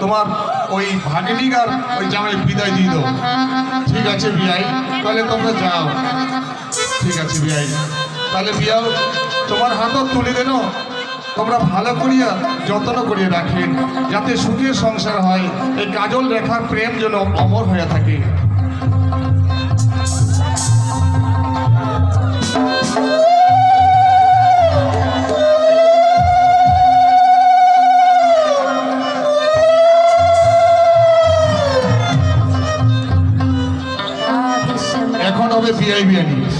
তোমার ওই ভাগিনিক আর ওই জামাই বিদায় দিয়ে দাও। ঠিক আছে বিয়াই, তাহলে তোমরা যাও। ঠিক আছে বিয়াই, তাহলে বিয়াও তোমার হাতও তুলে দেন তোমরা ভালো করিয়া যত্ন করিয়া রাখেন যাতে সুখের সংসার হয়। এই কাজল রেখার প্রেম যেন অমর হয়ে থাকে। এখন হবে পিআইবি অ্যানিমেলস